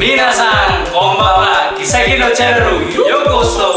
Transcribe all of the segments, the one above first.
Minasan, konbanwa, Kiseki no channel, yokoso.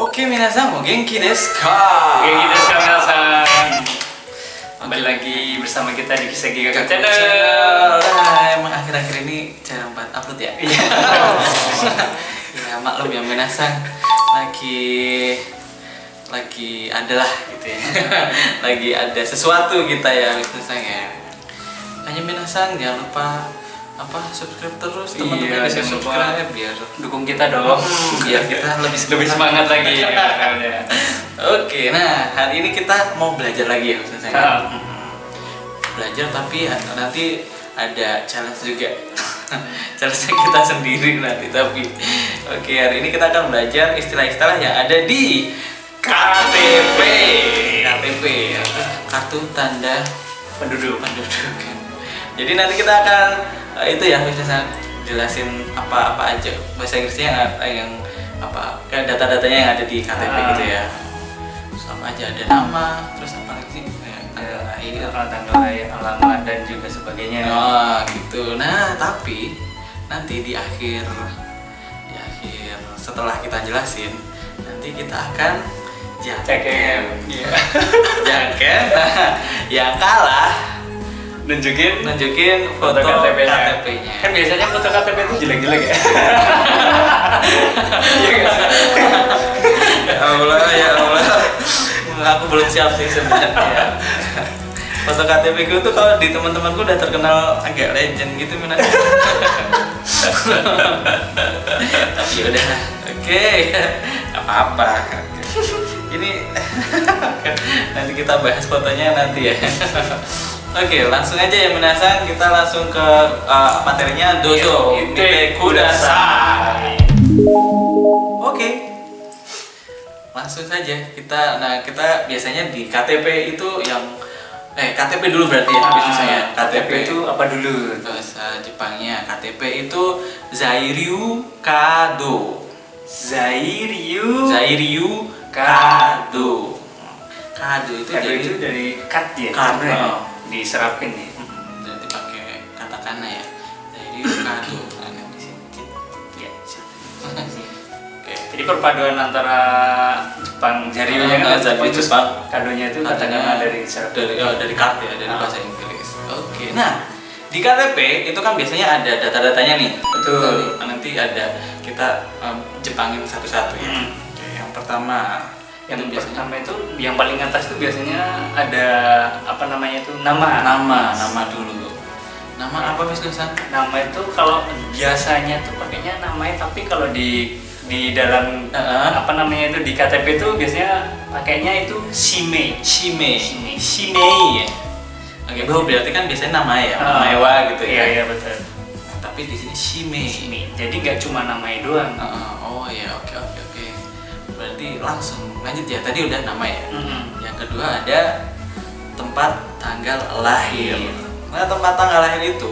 Oke, minasan, o genki desu ka? Oke, gitu sekarang minasan. Kembali lagi bersama kita di Kiseki Kakak Channel. Nah, emang akhir-akhir ini jarang banget upload ya? Iya. ya maklum ya minasan lagi lagi adalah gitu ya lagi ada sesuatu kita ya minasan ya hanya minasan jangan lupa apa subscribe terus teman-teman Iya, bisa subscribe biar Dukung kita dong. biar kita lebih Lebih semangat lagi. ya. Oke, nah hari ini kita mau belajar lagi ya saya. Ah. Belajar tapi nanti ada challenge juga. challenge kita sendiri nanti tapi. Oke, hari ini kita akan belajar istilah-istilah yang ada di KTP. KTP ya. Kartu tanda Penduduk. penduduk. Jadi nanti kita akan eh, itu ya bisa jelasin apa-apa aja bahasa Inggrisnya yang, yang apa kayak data-datanya yang ada di KTP Ah. gitu ya. Terus apa aja ada nama, terus apa lagi? Kayak tanggal lahir. Tanggal lahir, alamat dan juga sebagainya. Oh, gitu. Nah, tapi nanti di akhir setelah kita jelasin, nanti kita akan jaket. Iya. jaket. Nah, yang kalah Nunjukin nunjukin foto, foto KTP-nya. KTP-nya. Kan biasanya foto KTP itu jelek-jelek ya. Iya ya Allah, ya Allah. Aku belum siap sih sebenarnya. Foto KTP ku tuh kalau di teman-temanku udah terkenal agak legend gitu Mina. Tapi udah, oke, apa-apa. Ini nanti kita bahas fotonya nanti ya. Oke, langsung aja ya Minasan, kita langsung ke uh, materinya Dozo Mite Kudasai. Oke. Langsung saja kita nah kita biasanya di KTP itu yang eh KTP dulu berarti ya bisa saya. KTP itu apa dulu? bahasa Jepangnya KTP itu Zairyu Kado. Zairyu. Zairyu Kado. Kado itu Kado jadi itu dari cut ya. Sebenarnya. oh. Diserapin ya. Hmm, jadi pakai katakana ya. Zairyu Kado. Jadi perpaduan antara Jepang Zaryunya Ah, kan Zairyu terus Jepang. Kadonya itu Katanya katanya dari dari oh, dari kartu ya dari Ah. bahasa Inggris. Oke. Nah di KTP itu kan biasanya ada data-datanya nih. Betul. Nanti, nanti ada kita em, Jepangin satu-satu ya. Hmm. Oke. Yang pertama Yang itu biasanya pertama itu yang paling atas itu biasanya ada apa namanya itu nama. nama nama dulu. Nama apa Mas Gusan? Nama itu kalau biasanya tuh pakainya namanya tapi kalau di di dalam Heeh. apa namanya itu di KTP itu biasanya pakainya itu shime. Shime. Shime. Shimei ya. Oke, oh, berarti kan biasanya nama ya, nama Ah. mewah gitu Iya ya. iya betul. Nah, tapi di sini Shime. Shime. Jadi nggak cuma namanya doang. Heeh, oh ya, oke oke oke. Berarti langsung lanjut ya. Tadi udah nama ya. Mm-mm. Yang kedua ada tempat tanggal lahir. Nah, tempat tanggal lahir itu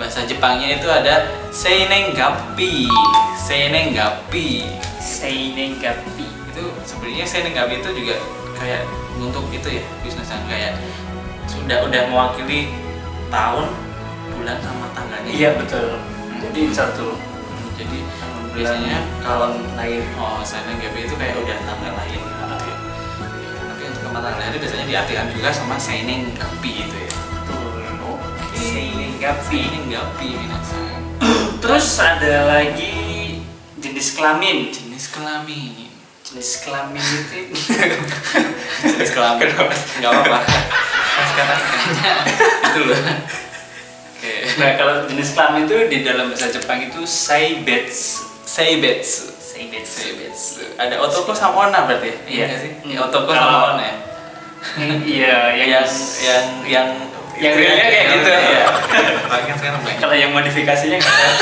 bahasa Jepangnya itu ada Seinengapi. Seinengapi. Seinengapi. Itu sebenarnya Seinengapi itu juga kayak untuk itu ya, bisnisnya kayak sudah udah mewakili tahun, bulan sama tanggalnya. Iya betul. Jadi satu Hmm, Jadi biasanya kalau lahir. Oh, Seinengapi itu kayak udah tanggal lahir Tapi untuk tempat tanggal lahir biasanya diartikan juga sama Seinengapi gitu ya. Oke. Seinengapi. Seinengapi minasan. Terus ada lagi jenis kelamin. Jenis kelamin. Jenis kelamin itu Jenis kelamin. Enggak apa-apa. Sekarang itu loh. Nah kalau jenis kelamin itu di dalam bahasa Jepang itu seibetsu. Seibetsu. Seibetsu. Seibetsu. Ada otoko sama ona berarti? Iya. nggak sih? Hmm. Ya, otoko sama ona ya. Iya yang Yang yang yang realnya kayak gitu. Iya. Tapi kan sekarang banyak. kalau yang modifikasinya nggak tahu.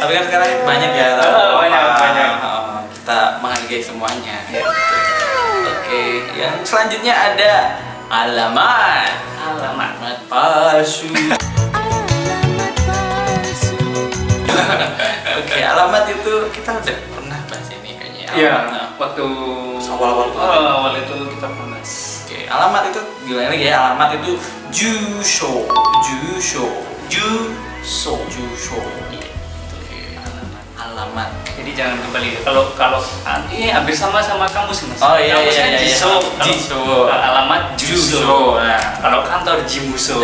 Tapi kan sekarang banyak ya. Oh, banyak, banyak. oh, kita menghargai semuanya. Iya. Oke, yang selanjutnya ada alamat. Alamat. Palsu. Oke, alamat itu kita udah pernah bahas ini kayaknya. Iya, Nah, waktu Awal-awal. Oh, awal itu kita pernah alamat itu gimana lagi ya? Alamat itu Jusho, Jusho, Juso. Jusho. Oke, Alamat. Jadi jangan kembali. Kalau kalau ah, ini hampir sama sama kamu sih mas. Oh, iya, Kamus iya, kan iya, iya. Jiso. Jiso. alamat Juso. Nah. Kalau kantor Jimuso.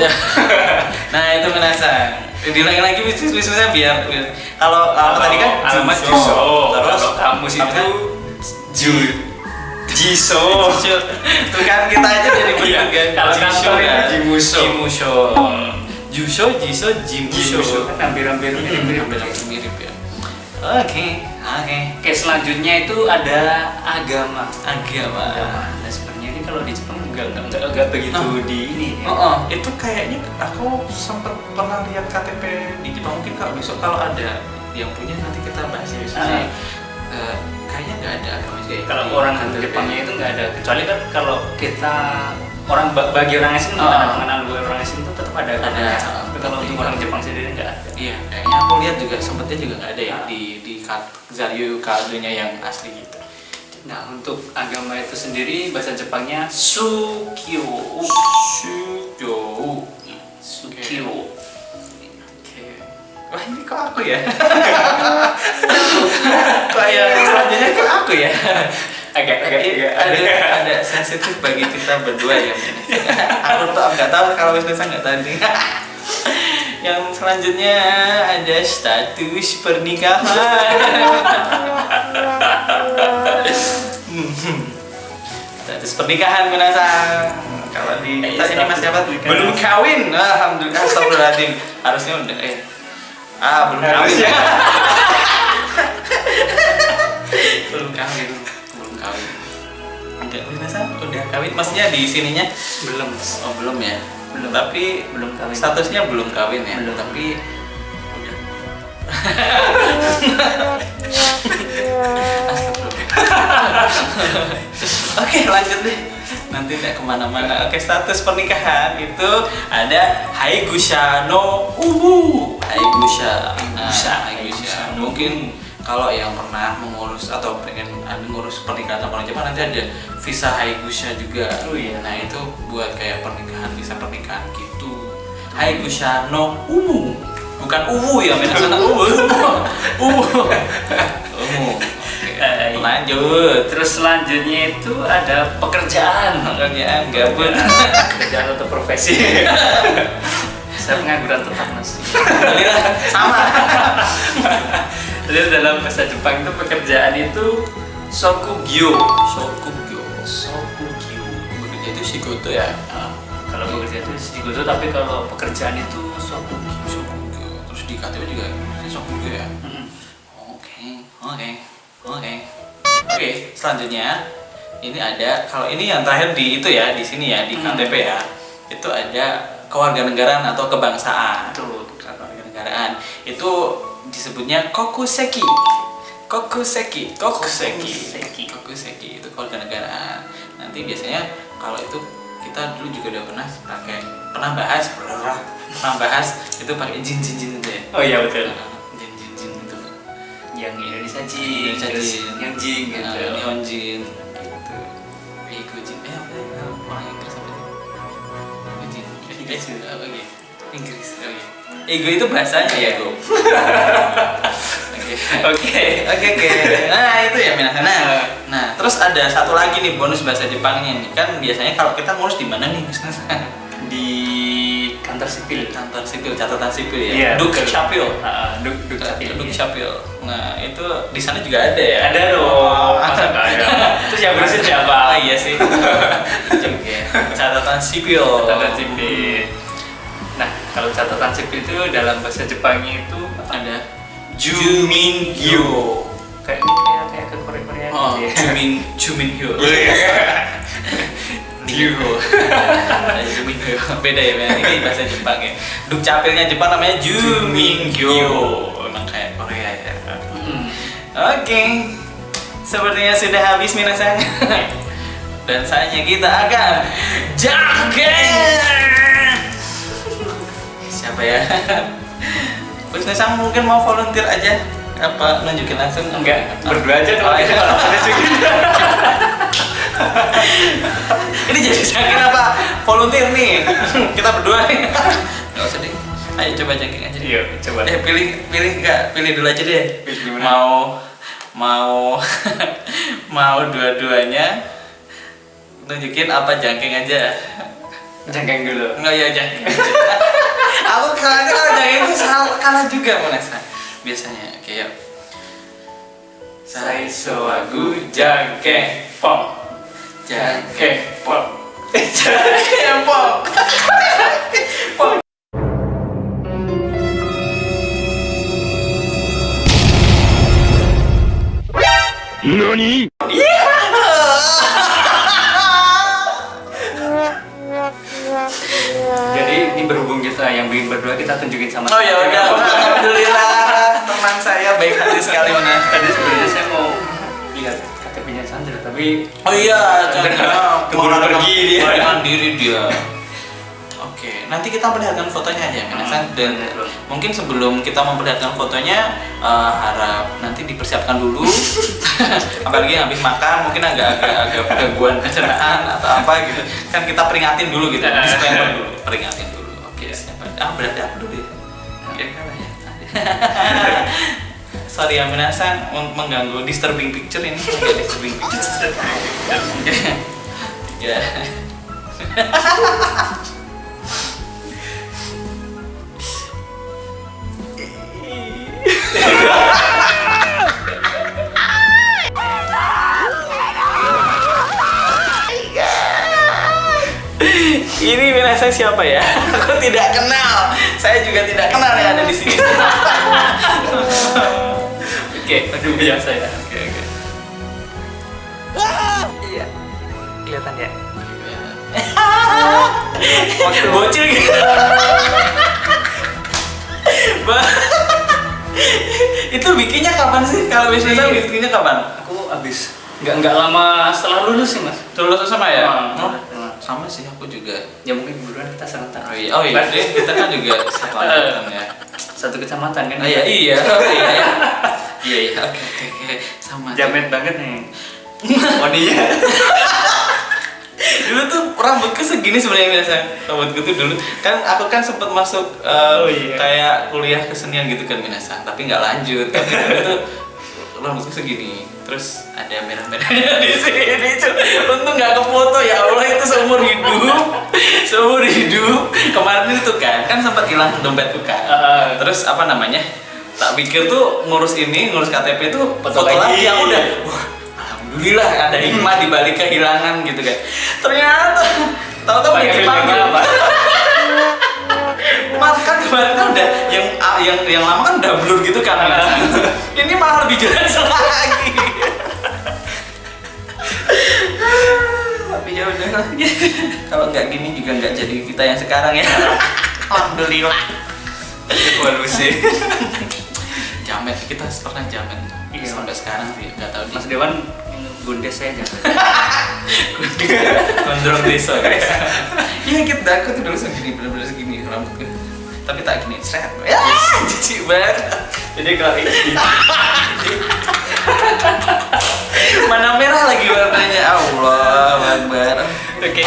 nah itu menasang. Diulangi lagi bis- bis- bismillah biar, biar- kalau kalau tadi kan alamat Jusho. Juso. terus kamus apa itu? Ju Jiso. Tuh kan kita aja dari Iya, bentuk kan. kalau itu kan. Jimusho. Jimusho. Jusho, Jiso. Jimuso kan hampir-hampir mirip-mirip. Hampir mirip ya. Oke, oke. Oke selanjutnya itu ada agama. Agama. Agama. Nah sebenarnya ini kalau di Jepang nggak nggak nggak nggak begitu Nah. di ini. Ya. Oh, oh, itu kayaknya aku sempat pernah lihat KTP di Jepang mungkin kalau besok kalau ada yang punya nanti kita bahas ya Ah. Eh, kayaknya nggak ada agama sih. Kalau orang. Jepangnya itu nggak ada kecuali kan kalau kita orang ba- bagi orang asing Oh. kita mengenal bagi orang asing itu tetap ada Ada. Tapi kalau untuk orang Jepang sendiri nggak ada. Iya, kayaknya aku lihat juga sempatnya juga nggak ada ya di di Zaryu kadonya yang asli gitu. Nah untuk agama itu sendiri bahasa Jepangnya Sukyo. Shujo. Sukyo. Oke. Wah ini kok aku ya? kok ya selanjutnya kok aku ya? Agak agak Iya, agak ada ada sensitif bagi kita berdua ya. aku tuh nggak tahu kalau Wisnu nggak tahu nih. Yang selanjutnya ada status pernikahan. Status pernikahan menasang. Kalau di Iya, kita ini mas siapa? pernikahan. Belum kawin. Alhamdulillah. Astagfirullahaladzim. Harusnya udah. Eh. Ah belum kawin. Maksudnya di sininya belum Oh belum ya. Belum. Tapi belum kawin. statusnya belum kawin ya. Belum. Tapi udah. Oke lanjut deh. Nanti tidak ke mana-mana. Oke status pernikahan itu ada Haigusha no Ubu. Haigusha. Nah, Haigusha. Haigusha. Mungkin kalau yang pernah mengurus atau pengen ada ngurus pernikahan sama orang Jepang nanti ada visa Haigusha juga. Oh iya. Nah itu buat kayak pernikahan visa pernikahan gitu. Haigusha no Umu. Bukan uwu ya, beda sana uwu. Uwu. Umu. Eh, Lanjut. Terus selanjutnya itu ada pekerjaan. Pekerjaan gabut. Pekerjaan atau profesi. Saya pengangguran tetap mas. Alhamdulillah sama. Jadi dalam bahasa Jepang itu pekerjaan itu sokugyo. Shokugyo. Sokugyo. Bekerja itu shigoto ya. Nah, kalau pekerjaan itu shigoto, tapi kalau pekerjaan itu sokugyo. Shokugyo. Terus di KTP juga ini shokugyo ya. Oke, oke, oke. Oke, selanjutnya ini ada kalau ini yang terakhir di itu ya di sini ya di Hmm. KTP ya. Itu ada kewarganegaraan atau kebangsaan. Betul. Kewarganegaraan itu disebutnya kokuseki. Kokuseki, kokuseki, Kokuseki. kokuseki itu kewarganegaraan. Nanti biasanya kalau itu kita dulu juga udah pernah pakai pernah bahas pernah pernah bahas itu pakai jin jin jin itu ya. Oh iya betul. Jin jin jin itu. Yang Indonesia Jin, Indonesia Jin. yang Jin gitu. Nah, Nihon Jin gitu. Ego Jin. Eh apa? Orang Inggris apa sih? Ego Jin. Inggris. Eh, apa gitu? Inggris. Oh iya. Ego itu bahasanya ya, Go. Oke. Oke. Oke. Nah itu ya Minasan. Nah, nah terus ada satu lagi nih bonus bahasa Jepangnya nih. Kan biasanya kalau kita ngurus di mana nih? Di kantor sipil. Kantor sipil, catatan sipil ya. Iya, Duk. Capil. Ah, duk duk capil. Duk Capil. Nah itu di sana juga ada ya. Ada dong. Masa nggak ada? Terus yang ngurusin siapa? Oh iya sih. Catatan sipil. Catatan sipil. Nah, kalau catatan sipil itu dalam bahasa Jepangnya itu Ada Jumingyo. kayak kayak kayak ke Korea Korea Oh, gitu ya. Jumin Jumingyo. Dio. Jumingyo. Beda ya, men. Ini bahasa Jepang ya. Duk capilnya Jepang namanya Jumingyo. Emang kayak Korea ya. Hmm. Oke. Sepertinya sudah habis minasan. Dan saatnya kita akan jangkir. Siapa ya? Wisnu Sang mungkin mau volunteer aja. Apa nunjukin langsung? Enggak, berdua aja Oh, kalau kita iya. kalau juga. ini jadi saking apa? Volunteer nih. Kita berdua nih. Nggak usah deh. Ayo coba jangking aja Iya, coba. eh pilih pilih nggak? Pilih dulu aja deh. Pilih mau mau mau dua-duanya nunjukin apa jangking aja? Jangkeng dulu. nggak ya jangking. Aku kayaknya kalau jangking itu salah kalah juga Vanessa biasanya kayak Sai soagu jangkeng pop. Jangkeng pop. jangking pop Jadi yang berdua kita tunjukin sama. Oh ya udah, alhamdulillah teman saya baik hati sekali mana. Tadi sebenarnya saya mau lihat KTP-nya Sandra, tapi Oh iya, jangan Keburu pergi dia. Melarikan diri dia. Oke, nanti kita perlihatkan fotonya aja, Minasan. Dan betul. mungkin sebelum kita memperlihatkan fotonya, eh, harap nanti dipersiapkan dulu. Apalagi habis makan, mungkin agak-agak agak gangguan pencernaan atau apa gitu. Kan kita peringatin dulu gitu, disclaimer dulu, peringatin? Ah, berarti aku dulu ya. Oke, kalah ya. Sorry ya Minasan untuk mengganggu disturbing picture ini agak disturbing picture. Oke. Tiga. Minasan siapa ya? Aku tidak kenal. Saya juga tidak kenal yang ada di sini. oke, aduh biasa ya. Oke, oke. Iya. Kelihatan ya. Waktu bocil gitu. Itu bikinnya kapan sih? Kalau biasanya Iya. bikinnya kapan? Aku abis nggak nggak lama setelah lulus sih mas. Lulus sama ya? Ah, Oh, ah. Sama sih aku juga. Ya mungkin buruan kita serentak. Oh iya, oh iya, deh, kita kan juga satu angkatan ya. Satu kecamatan kan. Oh iya, iya, oh, iya, iya. Iya, iya, oke, oke, oke, sama. Jamet banget nih. Oh iya. dulu tuh rambutku segini sebenarnya biasa rambutku tuh dulu kan aku kan sempat masuk eh, Oh, iya. kayak kuliah kesenian gitu kan Minasa tapi nggak lanjut tapi dulu tuh rambutku segini. Terus ada merah-merahnya di sini untung nggak kefoto ya Allah itu seumur hidup. Seumur hidup. Kemarin itu kan kan sempat hilang dompetku kan. Ah. terus apa namanya tak pikir tuh ngurus ini ngurus KTP tuh Foto foto, lagi. aku udah wah alhamdulillah ada hikmah di balik kehilangan gitu kan. Ternyata tahu-tahu Pakai kemarin kan udah yang ah, yang yang lama kan udah blur gitu kan ini malah lebih jelas lagi. Tapi ya udah. Kalau nggak gini juga nggak jadi kita yang sekarang ya. Alhamdulillah. Evolusi. Jamet kita pernah jamet Iya. sampai sekarang sih nggak tahu Mas Dewan gundes saya jangan. gondrong desa. Guys iya kita aku tuh dulu segini bener-bener segini rambutku tapi tak gini seret. Ya jijik banget Jadi kalau ini. Mana merah lagi warnanya? Allah Akbar Oke,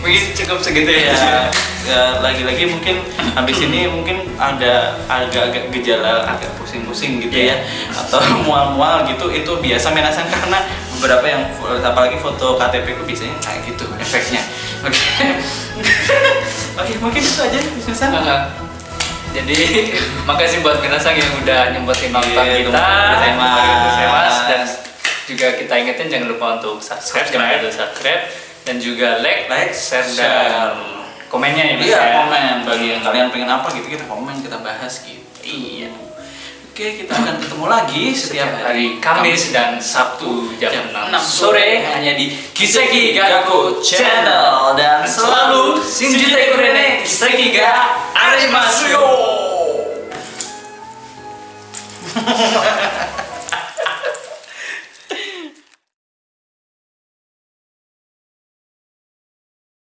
mungkin cukup segitu ya, ya. ya lagi-lagi mungkin habis ini mungkin ada agak-agak gejala agak pusing-pusing gitu ya. Atau mual-mual gitu itu biasa menasan karena beberapa yang apalagi foto KTP ku biasanya kayak gitu efeknya oke oke mungkin itu aja bisa Aha. Jadi makasih buat Minasang yang udah nyempetin nonton Iya, kita, teman-teman teman-teman Mas. dan juga kita ingetin jangan lupa untuk subscribe, jangan lupa subscribe dan juga like, Like, share, share. dan komennya ya Mas Iya, ya. komen bagi yang kalian pengen apa gitu kita komen kita bahas gitu. Iya. Oke, kita akan ketemu lagi setiap hari Kamis dan Sabtu jam, 6 6 sore hanya di Kiseki Gaku Channel dan selalu Shinjite Kurene Kiseki ga Arimasu yo.